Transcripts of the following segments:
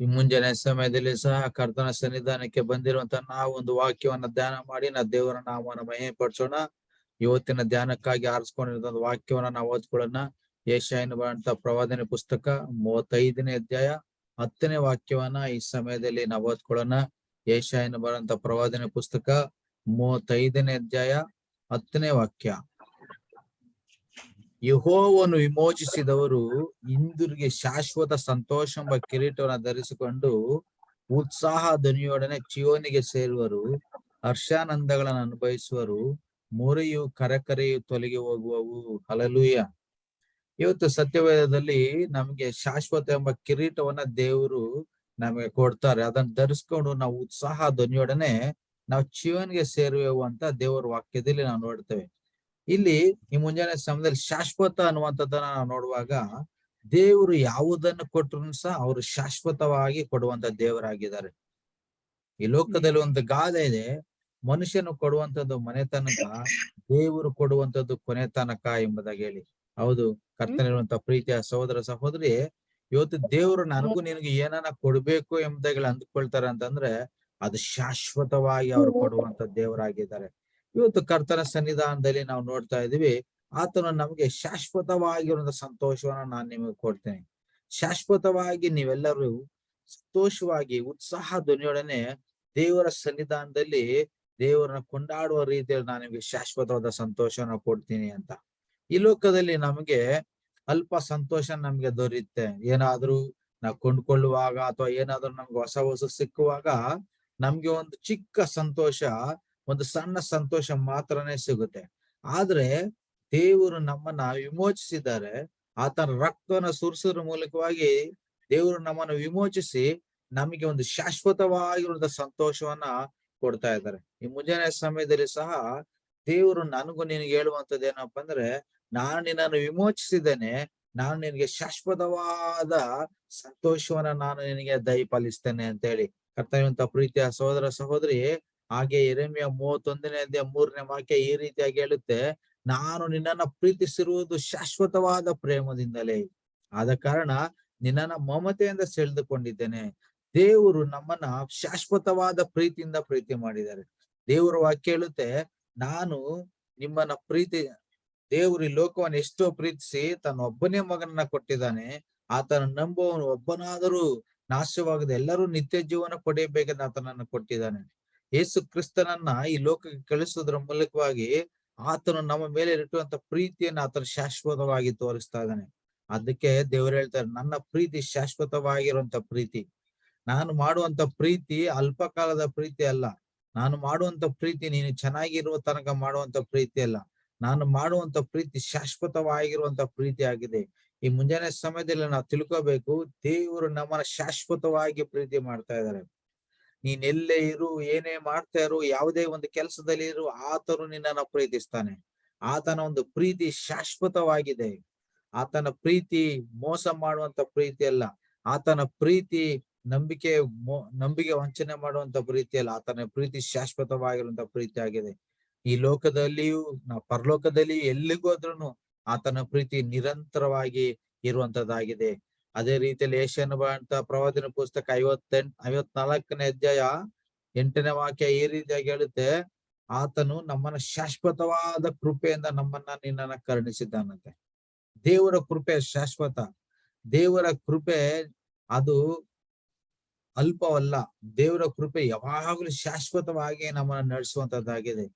ಈ ಮುಂಜಾನೆ ಸಮಯದಲ್ಲಿ ಸಹ ಕರ್ತನ ಸನ್ನಿಧಾನಕ್ಕೆ ಬಂದಿರುವಂತ ನಾವು ಒಂದು ವಾಕ್ಯವನ್ನ ಧ್ಯಾನ ಮಾಡಿ, ನಾ ದೇವರ ನಾಮವನ್ನು ಮಹಿಮೆ ಪಡಿಸೋಣ ಇವತ್ತಿನ ಧ್ಯಾನಕ್ಕಾಗಿ ಆರಿಸ್ಕೊಂಡಿರೋ ವಾಕ್ಯವನ್ನ ನಾವು ಓದ್ಕೊಳ್ಳೋಣ. ಏಷಾಯನ ಬರಂತ ಪ್ರವಾದನೆ ಪುಸ್ತಕ ಮೂವತ್ತೈದನೇ ಅಧ್ಯಾಯ ಹತ್ತನೇ ವಾಕ್ಯವನ್ನ ಈ ಸಮಯದಲ್ಲಿ ನಾವು ಓದ್ಕೊಳ್ಳೋಣ. ಏಷಾಯನ ಬರಂತ ಪ್ರವಾದನೆ ಪುಸ್ತಕ ಮೂವತ್ತೈದನೇ ಅಧ್ಯಾಯ ಹತ್ತನೇ ವಾಕ್ಯ. ಯಹೋವನ್ನು ವಿಮೋಚಿಸಿದವರು ಇಂದುರಿಗೆ ಶಾಶ್ವತ ಸಂತೋಷ ಎಂಬ ಕಿರೀಟವನ್ನು ಧರಿಸಿಕೊಂಡು ಉತ್ಸಾಹ ಧ್ವನಿಯೊಡನೆ ಚಿಯೋನಿಗೆ ಸೇರುವರು, ಹರ್ಷಾನಂದಗಳನ್ನು ಅನುಭವಿಸುವರು, ಮೊರೆಯು ಕರಕರೆಯು ತೊಲಗಿ ಹೋಗುವವು. ಹಲಲುಯ ಇವತ್ತು ಸತ್ಯವೇದದಲ್ಲಿ ನಮಗೆ ಶಾಶ್ವತ ಎಂಬ ಕಿರೀಟವನ್ನ ದೇವರು ನಮಗೆ ಕೊಡ್ತಾರೆ. ಅದನ್ನ ಧರಿಸ್ಕೊಂಡು ನಾವು ಉತ್ಸಾಹ ಧ್ವನಿಯೊಡನೆ ನಾವು ಚಿಯೋನಿಗೆ ಸೇರುವೆವು ಅಂತ ದೇವರ ವಾಕ್ಯದಲ್ಲಿ ನಾವು ನೋಡ್ತೇವೆ. ಇಲ್ಲಿ ಈ ಮುಂಜಾನೆ ಸಮಯದಲ್ಲಿ ಶಾಶ್ವತ ಅನ್ನುವಂಥದ್ದನ್ನ ನಾವು ನೋಡುವಾಗ ದೇವರು ಯಾವುದನ್ನು ಕೊಟ್ಟರು ಸಹ ಅವರು ಶಾಶ್ವತವಾಗಿ ಕೊಡುವಂತ ದೇವರಾಗಿದ್ದಾರೆ. ಈ ಲೋಕದಲ್ಲಿ ಒಂದು ಗಾದೆ ಇದೆ. ಮನುಷ್ಯನು ಕೊಡುವಂತದ್ದು ಮನೆ ತನಕ ದೇವರು ಕೊಡುವಂತದ್ದು ಕೊನೆ ತನಕ ಎಂಬುದಾಗಿ ಹೇಳಿ. ಹೌದು ಕರ್ತನಿರುವಂತ ಪ್ರೀತಿಯ ಸಹೋದರ ಸಹೋದರಿ ಇವತ್ತು ದೇವರು ನನಗೂ ನಿನಗೆ ಏನನ್ನ ಕೊಡ್ಬೇಕು ಎಂಬುದಾಗಿ ಅಂದ್ಕೊಳ್ತಾರೆ ಅಂತಂದ್ರೆ ಅದು ಶಾಶ್ವತವಾಗಿ ಅವ್ರು ಕೊಡುವಂತ ದೇವರಾಗಿದ್ದಾರೆ. ಇವತ್ತು ಕರ್ತನ ಸನ್ನಿಧಾನದಲ್ಲಿ ನಾವು ನೋಡ್ತಾ ಇದೀವಿ ಆತನು ನಮಗೆ ಶಾಶ್ವತವಾಗಿರುವಂತ ಸಂತೋಷವನ್ನ ನಾನು ನಿಮಗೆ ಕೊಡ್ತೇನೆ. ಶಾಶ್ವತವಾಗಿ ನೀವೆಲ್ಲರೂ ಸಂತೋಷವಾಗಿ, ಉತ್ಸಾಹ ಧ್ವನಿಯೊಡನೆ ದೇವರ ಸನ್ನಿಧಾನದಲ್ಲಿ ದೇವರನ್ನ ಕೊಂಡಾಡುವ ರೀತಿಯಲ್ಲಿ ನಾನು ನಿಮಗೆ ಶಾಶ್ವತವಾದ ಸಂತೋಷವನ್ನ ಕೊಡ್ತೀನಿ ಅಂತ. ಈ ಲೋಕದಲ್ಲಿ ನಮಗೆ ಅಲ್ಪ ಸಂತೋಷ ನಮ್ಗೆ ದೊರೆಯುತ್ತೆ ಏನಾದ್ರೂ ನಾವು ಕೊಂಡ್ಕೊಳ್ಳುವಾಗ ಅಥವಾ ಏನಾದ್ರೂ ನಮ್ಗೆ ಹೊಸ ಹೊಸ ಸಿಕ್ಕುವಾಗ ನಮ್ಗೆ ಒಂದು ಚಿಕ್ಕ ಸಂತೋಷ ಒಂದು ಸಣ್ಣ ಸಂತೋಷ ಮಾತ್ರನೇ ಸಿಗುತ್ತೆ. ಆದ್ರೆ ದೇವರು ನಮ್ಮನ್ನ ವಿಮೋಚಿಸಿದ್ದಾರೆ. ಆತನ ರಕ್ತನ ಸುರಿಸೋದ್ರ ಮೂಲಕವಾಗಿ ದೇವರು ನಮ್ಮನ್ನು ವಿಮೋಚಿಸಿ ನಮಗೆ ಒಂದು ಶಾಶ್ವತವಾಗಿರುವಂತ ಸಂತೋಷವನ್ನ ಕೊಡ್ತಾ ಇದ್ದಾರೆ. ಈ ಮುಂಜಾನೆ ಸಮಯದಲ್ಲಿ ಸಹ ದೇವರು ನನಗೂ ನಿನಗೆ ಹೇಳುವಂತದ್ದು ಏನಪ್ಪಾ ಅಂದ್ರೆ, ನಾನು ನಿನ್ನನ್ನು ವಿಮೋಚಿಸಿದ್ದೇನೆ. ನಾನು ನಿನಗೆ ಶಾಶ್ವತವಾದ ಸಂತೋಷವನ್ನ ನಾನು ನಿನಗೆ ದಯಪಾಲಿಸ್ತೇನೆ ಅಂತ ಹೇಳಿ ಕರ್ತವ್ಯಂತ ಪ್ರೀತಿಯ ಸಹೋದರ ಸಹೋದರಿ ಹಾಗೆ ಎರೆಮಿಯ ಮೂವತ್ತೊಂದನೇ ಅಧ್ಯಾಯ ಮೂರನೇ ವಾಕ್ಯ ಈ ರೀತಿಯಾಗಿ ಹೇಳುತ್ತೆ, ನಾನು ನಿನ್ನನ್ನ ಪ್ರೀತಿಸಿರುವುದು ಶಾಶ್ವತವಾದ ಪ್ರೇಮದಿಂದಲೇ. ಆದ ಕಾರಣ ನಿನ್ನನ್ನ ಮಮತೆಯಿಂದ ಸೆಳೆದುಕೊಂಡಿದ್ದೇನೆ. ದೇವರು ನಮ್ಮನ್ನ ಶಾಶ್ವತವಾದ ಪ್ರೀತಿಯಿಂದ ಪ್ರೀತಿ ಮಾಡಿದ್ದಾರೆ. ದೇವರು ವಾಕ್ಯ ಹೇಳುತ್ತೆ, ನಾನು ನಿಮ್ಮನ್ನ ಪ್ರೀತಿ, ದೇವರು ಈ ಲೋಕವನ್ನು ಎಷ್ಟೋ ಪ್ರೀತಿಸಿ ತನ್ನ ಒಬ್ಬನೇ ಮಗನನ್ನ ಕೊಟ್ಟಿದ್ದಾನೆ. ಆತನ ನಂಬುವವನು ಒಬ್ಬನಾದರೂ ನಾಶವಾಗದೆ ಎಲ್ಲರೂ ನಿತ್ಯ ಜೀವನ ಪಡೆಯಬೇಕೆಂದು ಆತನನ್ನು ಕೊಟ್ಟಿದ್ದಾನೆ. ಯೇಸು ಕ್ರಿಸ್ತನನ್ನ ಈ ಲೋಕಕ್ಕೆ ಕಳಿಸೋದ್ರ ಮೂಲಕವಾಗಿ ಆತನು ನಮ್ಮ ಮೇಲೆ ಇಟ್ಟುವಂತ ಪ್ರೀತಿಯನ್ನು ಆತನು ಶಾಶ್ವತವಾಗಿ ತೋರಿಸ್ತಾ ಇದ್ದಾನೆ. ಅದಕ್ಕೆ ದೇವರು ಹೇಳ್ತಾರೆ, ನನ್ನ ಪ್ರೀತಿ ಶಾಶ್ವತವಾಗಿರುವಂತ ಪ್ರೀತಿ. ನಾನು ಮಾಡುವಂತ ಪ್ರೀತಿ ಅಲ್ಪಕಾಲದ ಪ್ರೀತಿ ಅಲ್ಲ. ನಾನು ಮಾಡುವಂತ ಪ್ರೀತಿ ನೀನು ಚೆನ್ನಾಗಿರುವ ತನಕ ಮಾಡುವಂತ ಪ್ರೀತಿ ಅಲ್ಲ. ನಾನು ಮಾಡುವಂತ ಪ್ರೀತಿ ಶಾಶ್ವತವಾಗಿರುವಂತ ಪ್ರೀತಿ ಆಗಿದೆ. ಈ ಮುಂಜಾನೆ ಸಮಯದಲ್ಲಿ ನಾವು ತಿಳ್ಕೋಬೇಕು, ದೇವರು ನಮ್ಮನ್ನ ಶಾಶ್ವತವಾಗಿ ಪ್ರೀತಿ ಮಾಡ್ತಾ ಇದ್ದಾರೆ. ನೀನ್ ಎಲ್ಲೇ ಇರು, ಏನೇ ಮಾಡ್ತಾ ಇರು, ಯಾವುದೇ ಒಂದು ಕೆಲಸದಲ್ಲಿ ಇರು, ಆತನು ನಿನ್ನನ್ನ ಪ್ರೀತಿಸ್ತಾನೆ. ಆತನ ಒಂದು ಪ್ರೀತಿ ಶಾಶ್ವತವಾಗಿದೆ. ಆತನ ಪ್ರೀತಿ ಮೋಸ ಮಾಡುವಂತ ಪ್ರೀತಿ ಅಲ್ಲ. ಆತನ ಪ್ರೀತಿ ನಂಬಿಕೆ ನಂಬಿಕೆ ವಂಚನೆ ಮಾಡುವಂತ ಪ್ರೀತಿ ಅಲ್ಲ. ಆತನ ಪ್ರೀತಿ ಶಾಶ್ವತವಾಗಿರುವಂತ ಪ್ರೀತಿ ಆಗಿದೆ. ಈ ಲೋಕದಲ್ಲಿಯೂ ನಾವು ಪರಲೋಕದಲ್ಲಿಯೂ ಎಲ್ಲಿಗೂ ಹೋದ್ರೂ ಆತನ ಪ್ರೀತಿ ನಿರಂತರವಾಗಿ ಇರುವಂತದ್ದಾಗಿದೆ. ಅದೇ ರೀತಿಯಲ್ಲಿ ಏಷ್ಯನ್ ಅಂತ ಪ್ರವಾದಿನ ಪುಸ್ತಕ ಐವತ್ತೆಂಟ್ ಐವತ್ನಾಲ್ಕನೇ ಅಧ್ಯಾಯ ಎಂಟನೇ ವಾಕ್ಯ ಈ ರೀತಿಯಾಗಿ ಹೇಳುತ್ತೆ, ಆತನು ನಮ್ಮನ್ನ ಶಾಶ್ವತವಾದ ಕೃಪೆಯಿಂದ ನಮ್ಮನ್ನ ನಿನ್ನನ್ನ ಕರುಣಿಸಿದ್ದಾನಂತೆ. ದೇವರ ಕೃಪೆ ಶಾಶ್ವತ, ದೇವರ ಕೃಪೆ ಅದು ಅಲ್ಪವಲ್ಲ, ದೇವರ ಕೃಪೆ ಯಾವಾಗಲೂ ಶಾಶ್ವತವಾಗಿ ನಮ್ಮನ್ನ ನಡೆಸುವಂತದ್ದಾಗಿದೆ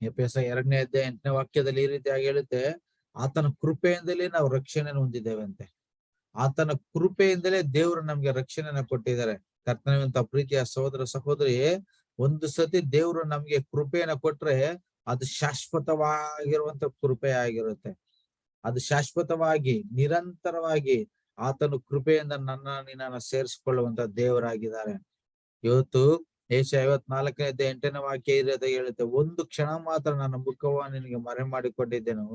ಎಪಿಎಸ್ ಎರಡನೇ ಅಧ್ಯಾಯ ಎಂಟನೇ ವಾಕ್ಯದಲ್ಲಿ ಈ ರೀತಿಯಾಗಿ ಹೇಳುತ್ತೆ ಆತನ ಕೃಪೆಯಿಂದಲೇ ನಾವು ರಕ್ಷಣೆಯನ್ನು ಹೊಂದಿದ್ದೇವೆ ಅಂತೆ ಆತನ ಕೃಪೆಯಿಂದಲೇ ದೇವರು ನಮ್ಗೆ ರಕ್ಷಣೆಯನ್ನ ಕೊಟ್ಟಿದ್ದಾರೆ. ಕರ್ತನವಂತ ಪ್ರೀತಿಯ ಸಹೋದರ ಸಹೋದರಿ, ಒಂದು ಸತಿ ದೇವರು ನಮ್ಗೆ ಕೃಪೆಯನ್ನ ಕೊಟ್ರೆ ಅದು ಶಾಶ್ವತವಾಗಿರುವಂತ ಕೃಪೆ ಆಗಿರುತ್ತೆ ಅದು ಶಾಶ್ವತವಾಗಿ, ನಿರಂತರವಾಗಿ ಆತನ ಕೃಪೆಯಿಂದ ನನ್ನ ನಿನ್ನ ಸೇರಿಸಿಕೊಳ್ಳುವಂತ ದೇವರಾಗಿದ್ದಾರೆ. ಇವತ್ತು ಏಷ ಐವತ್ನಾಲ್ಕನೇ ಎಂಟನೇ ವಾಕ್ಯ ಇರೋದ ಹೇಳುತ್ತೆ, ಒಂದು ಕ್ಷಣ ಮಾತ್ರ ನನ್ನ ಮುಖವ ನಿನಗೆ ಮರೆ ಮಾಡಿಕೊಂಡಿದ್ದೆನು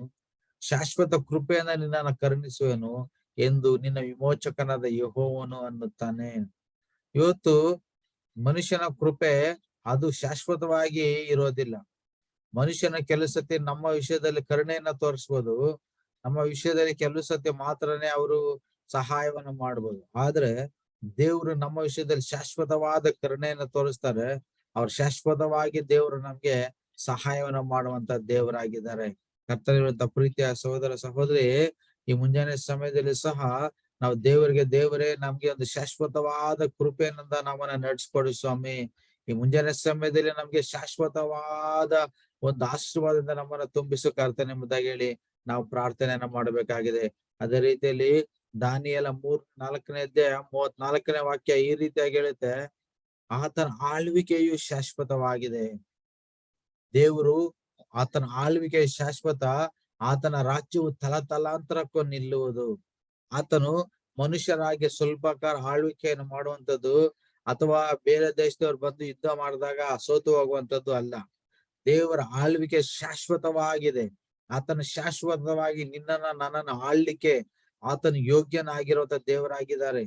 ಶಾಶ್ವತ ಕೃಪೆಯಿಂದ ನಿನ್ನನ್ನು ಕರುಣಿಸುವೆನು ಎಂದು ನಿನ್ನ ವಿಮೋಚಕನಾದ ಯಹೋವನು ಅನ್ನುತ್ತಾನೆ. ಇವತ್ತು ಮನುಷ್ಯನ ಕೃಪೆ ಅದು ಶಾಶ್ವತವಾಗಿ ಇರೋದಿಲ್ಲ. ಮನುಷ್ಯನ ಕೆಲಸತೆ ನಮ್ಮ ವಿಷಯದಲ್ಲಿ ಕರುಣೆಯನ್ನ ತೋರಿಸ್ಬೋದು. ನಮ್ಮ ವಿಷಯದಲ್ಲಿ ಕೆಲವು ಸತಿ ಮಾತ್ರನೇ ಅವರು ಸಹಾಯವನ್ನು ಮಾಡ್ಬೋದು. ಆದ್ರೆ ದೇವರು ನಮ್ಮ ವಿಷಯದಲ್ಲಿ ಶಾಶ್ವತವಾದ ಕರುಣೆಯನ್ನ ತೋರಿಸ್ತಾರೆ. ಅವ್ರು ಶಾಶ್ವತವಾಗಿ ದೇವರು ನಮ್ಗೆ ಸಹಾಯವನ್ನು ಮಾಡುವಂತ ದೇವರಾಗಿದ್ದಾರೆ. ಕರ್ತನಿರುವಂತ ಪ್ರೀತಿಯ ಸಹೋದರ ಸಹೋದರಿ, ಈ ಮುಂಜಾನೆ ಸಮಯದಲ್ಲಿ ಸಹ ನಾವು ದೇವರಿಗೆ ದೇವರೇ, ನಮ್ಗೆ ಒಂದು ಶಾಶ್ವತವಾದ ಕೃಪೆಯನ್ನ ನಮ್ಮನ್ನ ನಡೆಸ್ಕೊಡಿ ಸ್ವಾಮಿ. ಈ ಮುಂಜಾನೆ ಸಮಯದಲ್ಲಿ ನಮ್ಗೆ ಶಾಶ್ವತವಾದ ಒಂದು ಆಶೀರ್ವಾದದಿಂದ ನಮ್ಮನ್ನ ತುಂಬಿಸು ಕರ್ತನೆ ಎಂಬುದಾಗಿ ಹೇಳಿ ನಾವು ಪ್ರಾರ್ಥನೆಯನ್ನ ಮಾಡಬೇಕಾಗಿದೆ. ಅದೇ ರೀತಿಯಲ್ಲಿ ದಾನಿಯಲ ಮೂರ್, ನಾಲ್ಕನೇ ಅಧ್ಯಾಯ ಮೂವತ್ ನಾಲ್ಕನೇ ವಾಕ್ಯ ಈ ರೀತಿಯಾಗಿ ಹೇಳುತ್ತೆ, ಆತನ ಆಳ್ವಿಕೆಯು ಶಾಶ್ವತವಾಗಿದೆ. ದೇವರು ಆತನ ಆಳ್ವಿಕೆ ಶಾಶ್ವತ, ಆತನ ರಾಜ್ಯವು ತಲತಲಾಂತರಕ್ಕೂ ನಿಲ್ಲುವುದು. ಆತನು ಮನುಷ್ಯರಾಗಿ ಸ್ವಲ್ಪ ಕಾಲ ಆಳ್ವಿಕೆಯನ್ನು ಮಾಡುವಂತದ್ದು ಅಥವಾ ಬೇರೆ ದೇಶದವ್ರು ಬಂದು ಯುದ್ಧ ಮಾಡಿದಾಗ ಸೋತು ಹೋಗುವಂತದ್ದು ಅಲ್ಲ. ದೇವರ ಆಳ್ವಿಕೆ ಶಾಶ್ವತವಾಗಿದೆ. ಆತನ ಶಾಶ್ವತವಾಗಿ ನಿನ್ನನ್ನ ನನ್ನನ್ನು ಆಳ್ಲಿಕ್ಕೆ ಆತನು ಯೋಗ್ಯನಾಗಿರುವಂತ ದೇವರಾಗಿದ್ದಾರೆ.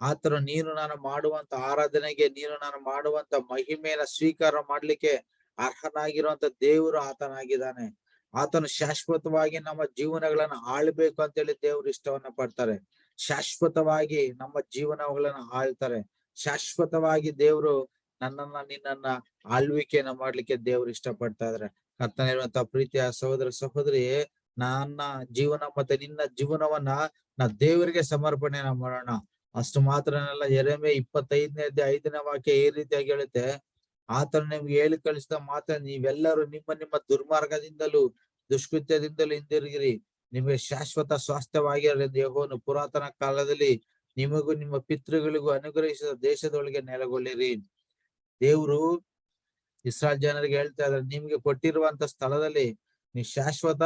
ಆತನು ನೀನು ನಾನು ಮಾಡುವಂತ ಆರಾಧನೆಗೆ ನೀನು ನಾನು ಮಾಡುವಂತ ಮಹಿಮೆಯನ್ನ ಸ್ವೀಕಾರ ಮಾಡ್ಲಿಕ್ಕೆ ಅರ್ಹನಾಗಿರುವಂತ ದೇವರು ಆತನಾಗಿದ್ದಾನೆ. ಆತನು ಶಾಶ್ವತವಾಗಿ ನಮ್ಮ ಜೀವನಗಳನ್ನ ಆಳ್ಬೇಕು ಅಂತೇಳಿ ದೇವ್ರು ಇಷ್ಟವನ್ನ ಪಡ್ತಾರೆ. ಶಾಶ್ವತವಾಗಿ ನಮ್ಮ ಜೀವನಗಳನ್ನ ಆಳ್ತಾರೆ. ಶಾಶ್ವತವಾಗಿ ದೇವ್ರು ನನ್ನನ್ನ, ನಿನ್ನನ್ನ ಆಳ್ವಿಕೆಯನ್ನ ಮಾಡ್ಲಿಕ್ಕೆ ದೇವ್ರು ಇಷ್ಟಪಡ್ತಾ ಇದಾರೆ. ಕರ್ತನಿರುವಂತ ಪ್ರೀತಿಯ ಸಹೋದರ ಸಹೋದರಿ, ನನ್ನ ಜೀವನ ಮತ್ತೆ ನಿನ್ನ ಜೀವನವನ್ನ ನಾ ದೇವರಿಗೆ ಸಮರ್ಪಣೆಯನ್ನ ಮಾಡೋಣ. ಅಷ್ಟು ಮಾತ್ರನಲ್ಲ ಎರೆಮೆ ಇಪ್ಪತ್ತೈದನೇ ಐದನೇ ವಾಕ್ಯ ಈ ರೀತಿಯಾಗಿ ಹೇಳುತ್ತೆ. ಆತನು ನಿಮ್ಗೆ ಹೇಳಿ ಕಳಿಸಿದ ಮಾತ್ರ ನೀವೆಲ್ಲರೂ ನಿಮ್ಮ ನಿಮ್ಮ ದುರ್ಮಾರ್ಗದಿಂದಲೂ, ದುಷ್ಕೃತ್ಯದಿಂದಲೂ ಹಿಂದಿರುಗಿರಿ. ನಿಮಗೆ ಶಾಶ್ವತ ಸ್ವಾಸ್ಥ್ಯವಾಗಿರಲಿ ಯಹೋನು ಪುರಾತನ ಕಾಲದಲ್ಲಿ ನಿಮಗೂ ನಿಮ್ಮ ಪಿತೃಗಳಿಗೂ ಅನುಗ್ರಹಿಸಿದ ದೇಶದೊಳಗೆ ನೆಲೆಗೊಳ್ಳಿರಿ. ದೇವ್ರು ಇಸ್ರಾಲ್ ಜನರಿಗೆ ಹೇಳ್ತಾ ಇದ್ದಾರೆ, ನಿಮ್ಗೆ ಕೊಟ್ಟಿರುವಂತ ಸ್ಥಳದಲ್ಲಿ ನೀವು ಶಾಶ್ವತ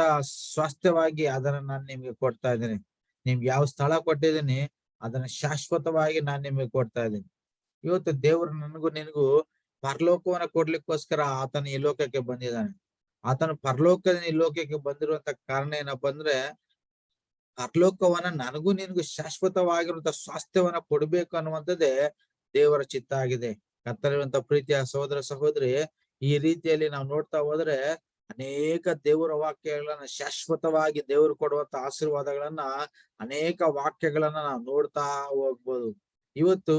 ಸ್ವಾಸ್ಥ್ಯವಾಗಿ ಅದನ್ನ ನಾನು ನಿಮ್ಗೆ ಕೊಡ್ತಾ ಇದ್ದೀನಿ. ನಿಮ್ಗೆ ಯಾವ ಸ್ಥಳ ಕೊಟ್ಟಿದ್ದೀನಿ, ಅದನ್ನ ಶಾಶ್ವತವಾಗಿ ನಾನು ನಿಮ್ಗೆ ಕೊಡ್ತಾ ಇದ್ದೀನಿ. ಇವತ್ತು ದೇವ್ರು ನನಗೂ ನಿನಗೂ ಪರಲೋಕವನ್ನ ಕೊಡ್ಲಿಕ್ಕೋಸ್ಕರ ಆತನ ಈ ಲೋಕಕ್ಕೆ ಬಂದಿದ್ದಾನೆ. ಆತನ ಪರಲೋಕದ ಈ ಲೋಕಕ್ಕೆ ಬಂದಿರುವಂತ ಕಾರಣ ಏನಪ್ಪ ಅಂದ್ರೆ, ಪರಲೋಕವನ್ನ ನನಗೂ ನಿನಗೂ ಶಾಶ್ವತವಾಗಿರುವಂತ ಸ್ವಾಸ್ಥ್ಯವನ್ನ ಕೊಡ್ಬೇಕು ಅನ್ನುವಂಥದ್ದೇ ದೇವರ ಚಿತ್ತ ಆಗಿದೆ. ಕತ್ತಲಿರುವಂತ ಪ್ರೀತಿಯ ಸಹೋದರ ಸಹೋದರಿ, ಈ ರೀತಿಯಲ್ಲಿ ನಾವು ನೋಡ್ತಾ ಹೋದ್ರೆ ಅನೇಕ ದೇವರ ವಾಕ್ಯಗಳನ್ನ, ಶಾಶ್ವತವಾಗಿ ದೇವರು ಕೊಡುವಂತ ಆಶೀರ್ವಾದಗಳನ್ನ, ಅನೇಕ ವಾಕ್ಯಗಳನ್ನ ನಾವು ನೋಡ್ತಾ ಹೋಗ್ಬೋದು. ಇವತ್ತು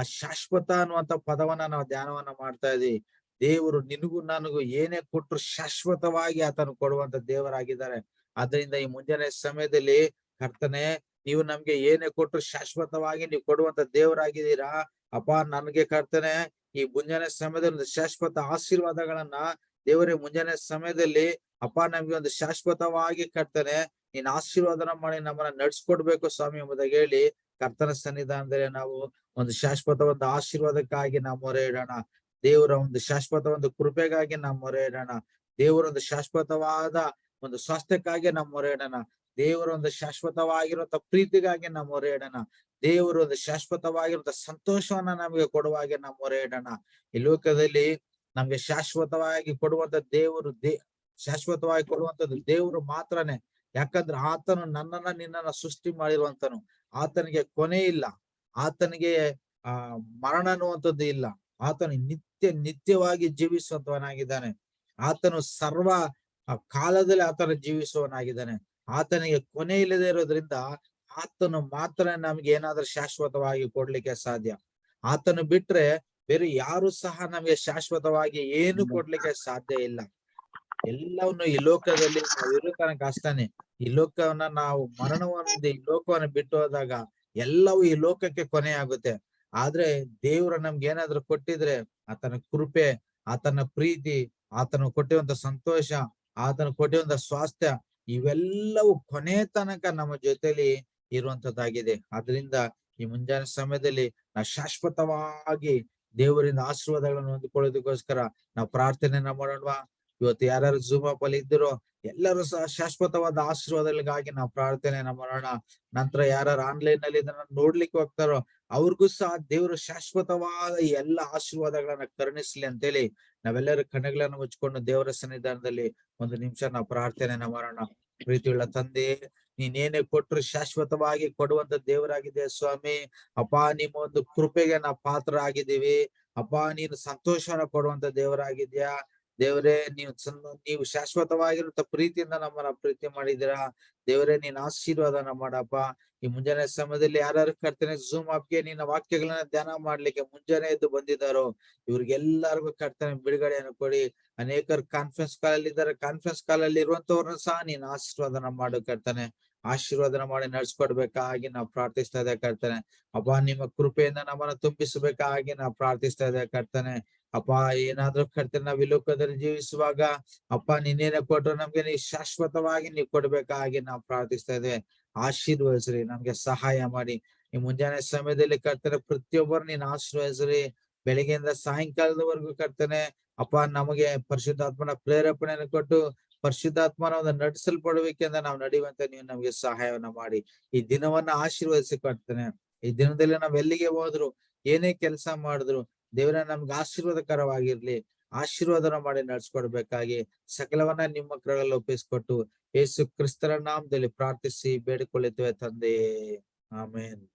ಆ ಶಾಶ್ವತ ಅನ್ನುವಂತ ಪದವನ್ನ ನಾವು ಧ್ಯಾನವನ್ನ ಮಾಡ್ತಾ ಇದೀವಿ ದೇವರು ನಿನಗೂ ನನಗೂ ಏನೇ ಕೊಟ್ಟರು ಶಾಶ್ವತವಾಗಿ ಆತನು ಕೊಡುವಂತ ದೇವರಾಗಿದ್ದಾರೆ. ಆದ್ರಿಂದ ಈ ಮುಂಜಾನೆ ಸಮಯದಲ್ಲಿ ಕರ್ತನೆ, ನೀವು ನಮ್ಗೆ ಏನೇ ಕೊಟ್ಟರು ಶಾಶ್ವತವಾಗಿ ನೀವು ಕೊಡುವಂತ ದೇವರಾಗಿದ್ದೀರಾ? ಅಪ್ಪ, ನನಗೆ ಕರ್ತನೆ, ಈ ಮುಂಜಾನೆ ಸಮಯದಲ್ಲಿ ಒಂದು ಶಾಶ್ವತ ಆಶೀರ್ವಾದಗಳನ್ನ ದೇವರೇ ಮುಂಜಾನೆ ಸಮಯದಲ್ಲಿ ಅಪ್ಪ, ನಮ್ಗೆ ಒಂದು ಶಾಶ್ವತವಾಗಿ ಕರ್ತನೆ, ನೀನ್ ಆಶೀರ್ವಾದನ ಮಾಡಿ ನಮ್ಮನ್ನ ನಡ್ಸ್ಕೊಡ್ಬೇಕು ಸ್ವಾಮಿ ಎಂಬುದಾಗಿ ಹೇಳಿ ಕರ್ತನ ಸನ್ನಿಧಾನದಲ್ಲಿ ನಾವು ಒಂದು ಶಾಶ್ವತ ಒಂದು ಆಶೀರ್ವಾದಕ್ಕಾಗಿ ನಾವು ಮೊರೆ ಇಡೋಣ ದೇವರ ಒಂದು ಶಾಶ್ವತ ಒಂದು ಕೃಪೆಗಾಗಿ ನಾವು ಮೊರೆ ಇಡೋಣ ದೇವರ ಒಂದು ಶಾಶ್ವತವಾದ ಒಂದು ಸ್ವಾಸ್ಥ್ಯಕ್ಕಾಗಿ ನಾವು ಮೊರೆ ಇಡೋಣ ದೇವರ ಒಂದು ಶಾಶ್ವತವಾಗಿರುವಂತ ಪ್ರೀತಿಗಾಗಿ ನಾವು ಮೊರೆ ಇಡೋಣ ದೇವರ ಒಂದು ಶಾಶ್ವತವಾಗಿರುವಂತ ಸಂತೋಷವನ್ನ ನಮಗೆ ಕೊಡುವಾಗೆ ನಾವು ಮೊರೆ ಇಡೋಣ ಈ ಲೋಕದಲ್ಲಿ ನಮ್ಗೆ ಶಾಶ್ವತವಾಗಿ ಕೊಡುವಂತ ದೇವರು ದೇ, ಶಾಶ್ವತವಾಗಿ ಕೊಡುವಂತದ್ದು ದೇವರು ಮಾತ್ರನೇ. ಯಾಕಂದ್ರೆ ಆತನು ನನ್ನನ್ನ ನಿನ್ನನ್ನ ಸೃಷ್ಟಿ ಮಾಡಿರುವಂತನು ಆತನಿಗೆ ಕೊನೆ ಇಲ್ಲ. ಆತನಿಗೆ ಆ ಮರಣ ಅನ್ನುವಂಥದ್ದು ಇಲ್ಲ. ಆತನು ನಿತ್ಯ ನಿತ್ಯವಾಗಿ ಜೀವಿಸುವಂತವನಾಗಿದ್ದಾನೆ ಆತನು ಸರ್ವ ಕಾಲದಲ್ಲಿ ಆತನ ಜೀವಿಸುವವನಾಗಿದ್ದಾನೆ. ಆತನಿಗೆ ಕೊನೆ ಇಲ್ಲದೆ ಇರೋದ್ರಿಂದ ಆತನು ಮಾತ್ರ ನಮ್ಗೆ ಏನಾದ್ರೂ ಶಾಶ್ವತವಾಗಿ ಕೊಡ್ಲಿಕ್ಕೆ ಸಾಧ್ಯ. ಆತನು ಬಿಟ್ರೆ ಬೇರೆ ಯಾರು ಸಹ ನಮ್ಗೆ ಶಾಶ್ವತವಾಗಿ ಏನು ಕೊಡ್ಲಿಕ್ಕೆ ಸಾಧ್ಯ ಇಲ್ಲ. ಎಲ್ಲವನ್ನು ಈ ಲೋಕದಲ್ಲಿ ಇರೋ ತನಕ ಅಷ್ಟಾನೆ. ಈ ಲೋಕವನ್ನ ನಾವು ಮರಣವನ್ನ ಈ ಲೋಕವನ್ನು ಬಿಟ್ಟು ಹೋದಾಗ ಎಲ್ಲವೂ ಈ ಲೋಕಕ್ಕೆ ಕೊನೆ ಆಗುತ್ತೆ. ಆದ್ರೆ ದೇವ್ರ ನಮ್ಗೆ ಏನಾದ್ರು ಕೊಟ್ಟಿದ್ರೆ ಆತನ ಕೃಪೆ, ಆತನ ಪ್ರೀತಿ, ಆತನ ಕೊಟ್ಟಿರುವಂತ ಸಂತೋಷ, ಆತನ ಕೊಟ್ಟಿರುವಂತ ಸ್ವಾಸ್ಥ್ಯ ಇವೆಲ್ಲವೂ ಕೊನೆ ತನಕ ನಮ್ಮ ಜೊತೆಲಿ ಇರುವಂತದ್ದಾಗಿದೆ. ಆದ್ರಿಂದ ಈ ಮುಂಜಾನೆ ಸಮಯದಲ್ಲಿ ನಾವು ಶಾಶ್ವತವಾಗಿ ದೇವರಿಂದ ಆಶೀರ್ವಾದಗಳನ್ನು ಹೊಂದಿಕೊಳ್ಳೋದಕ್ಕೋಸ್ಕರ ನಾವು ಪ್ರಾರ್ಥನೆಯನ್ನ ಮಾಡೋಣವಾ? ಇವತ್ತು ಯಾರ್ಯಾರು ಜೂಮ್ ಆಪ್ ಅಲ್ಲಿ ಇದ್ದಿರೋ ಎಲ್ಲರೂ ಸಹ ಶಾಶ್ವತವಾದ ಆಶೀರ್ವಾದಗಳಿಗಾಗಿ ನಾವು ಪ್ರಾರ್ಥನೆ ಮಾಡೋಣ. ನಂತರ ಯಾರು ಆನ್ಲೈನ್ನಲ್ಲಿ ಇದನ್ನ ನೋಡ್ಲಿಕ್ಕೆ ಹೋಗ್ತಾರೋ ಅವ್ರಿಗೂ ಸಹ ದೇವರು ಶಾಶ್ವತವಾದ ಎಲ್ಲ ಆಶೀರ್ವಾದಗಳನ್ನ ಕರುಣಿಸ್ಲಿ ಅಂತೇಳಿ ನಾವೆಲ್ಲರೂ ಕಣ್ಣುಗಳನ್ನು ಮುಚ್ಕೊಂಡು ದೇವರ ಸನ್ನಿಧಾನದಲ್ಲಿ ಒಂದು ನಿಮಿಷ ನಾವು ಪ್ರಾರ್ಥನೆಯನ್ನ ಮಾಡೋಣ. ಪ್ರೀತಿಯುಳ್ಳ ತಂದೆ, ನೀನೇನೇ ಕೊಟ್ಟರು ಶಾಶ್ವತವಾಗಿ ಕೊಡುವಂತ ದೇವರಾಗಿದೆ ಸ್ವಾಮಿ. ಅಪ್ಪ, ನಿಮ್ಮ ಒಂದು ಕೃಪೆಗೆ ನಾವು ಪಾತ್ರ ಆಗಿದ್ದೀವಿ ಅಪ್ಪ, ನೀನು ಸಂತೋಷವನ್ನ ಕೊಡುವಂತ ದೇವರಾಗಿದ್ಯಾ ದೇವರೇ, ನೀವು ನೀವು ಶಾಶ್ವತವಾಗಿರುವಂತ ಪ್ರೀತಿಯಿಂದ ನಮ್ಮನ್ನ ಪ್ರೀತಿ ಮಾಡಿದಿರ ದೇವರೇ ನೀನ್ ಆಶೀರ್ವಾದನ ಮಾಡಪ್ಪ. ಈ ಮುಂಜಾನೆ ಸಮಯದಲ್ಲಿ ಯಾರ್ಯಾರು ಕರ್ತನೆ ಝೂಮ್ ಆಪ್ಗೆ ನಿನ್ನ ವಾಕ್ಯಗಳನ್ನ ಧ್ಯಾನ ಮಾಡ್ಲಿಕ್ಕೆ ಮುಂಜಾನೆ ಎದ್ದು ಬಂದಿದ್ದಾರೋ, ಇವ್ರಿಗೆಲ್ಲರಿಗೂ ಕರ್ತನೆ ಬಿಡುಗಡೆಯನ್ನು ಕೊಡಿ. ಅನೇಕರು ಕಾನ್ಫರೆನ್ಸ್ ಕಾಲ್ ಅಲ್ಲಿ ಇದ್ದಾರೆ. ಕಾನ್ಫರೆನ್ಸ್ ಕಾಲ್ ಅಲ್ಲಿ ಇರುವಂತವ್ರನ್ನ ಸಹ ನೀನ್ ಆಶೀರ್ವಾದನ ಮಾಡು ಕರ್ತನೆ. ಆಶೀರ್ವಾದನ ಮಾಡಿ ನಡ್ಸ್ಕೊಡ್ಬೇಕಾಗಿ ನಾವು ಪ್ರಾರ್ಥಿಸ್ತಾ ಇದ್ದೆ ಕರ್ತನೆ. ಅಬ್ಬ, ನಿಮ್ಮ ಕೃಪೆಯಿಂದ ನಮ್ಮನ್ನ ತುಂಬಿಸಬೇಕಾಗಿ ನಾವು ಪ್ರಾರ್ಥಿಸ್ತಾ ಇದ್ದೆ ಕರ್ತನೆ. ಅಪ್ಪ, ಏನಾದ್ರೂ ಕರ್ತನೆ ನಾವ್ ಇಲ್ಲೋಕದಲ್ಲಿ ಜೀವಿಸುವಾಗ, ಅಪ್ಪ, ನಿನ್ನೇನೆ ಕೊಟ್ರು ನಮ್ಗೆ ನೀ ಶಾಶ್ವತವಾಗಿ ನೀವು ಕೊಡ್ಬೇಕಾಗಿ ನಾವು ಪ್ರಾರ್ಥಿಸ್ತಾ ಇದ್ದೇವೆ. ಆಶೀರ್ವದಿಸ್ರಿ, ನಮ್ಗೆ ಸಹಾಯ ಮಾಡಿ. ಈ ಮುಂಜಾನೆ ಸಮಯದಲ್ಲಿ ಕರ್ತನೆ ಪ್ರತಿಯೊಬ್ಬರು ನೀನ್ ಆಶೀರ್ವದಿಸ್ರಿ. ಬೆಳಿಗ್ಗೆಯಿಂದ ಸಾಯಂಕಾಲದವರೆಗೂ ಕರ್ತನೆ, ಅಪ್ಪ, ನಮಗೆ ಪರಿಶುದ್ಧಾತ್ಮನ ಪ್ರೇರೇಪಣೆಯನ್ನು ಕೊಟ್ಟು, ಪರಿಶುದ್ಧಾತ್ಮನ ಒಂದು ನಡೆಸಲ್ಪಡಬೇಕೆಂದ ನಾವು ನಡೆಯುವಂತೆ ನೀವು ನಮ್ಗೆ ಸಹಾಯವನ್ನ ಮಾಡಿ. ಈ ದಿನವನ್ನ ಆಶೀರ್ವದಿಸಿ ಕೊಡ್ತೇನೆ ಈ ದಿನದಲ್ಲಿ ನಾವ್ ಎಲ್ಲಿಗೆ ಹೋದ್ರು, ಏನೇ ಕೆಲಸ ಮಾಡಿದ್ರು ದೇವರ, ನಮ್ಗೆ ಆಶೀರ್ವಾದಕರವಾಗಿರ್ಲಿ. ಆಶೀರ್ವಾದನ ಮಾಡಿ ನಡ್ಸ್ಕೊಡ್ಬೇಕಾಗಿ ಸಕಲವನ್ನ ನಿಮ್ಮ ಕರಗಳಲ್ಲಿ ಒಪ್ಪಿಸ್ಕೊಟ್ಟು ಯೇಸು ಕ್ರಿಸ್ತರ ನಾಮದಲ್ಲಿ ಪ್ರಾರ್ಥಿಸಿ ಬೇಡಿಕೊಳ್ಳುತ್ತೇವೆ ತಂದೆ. ಆಮೇನ್.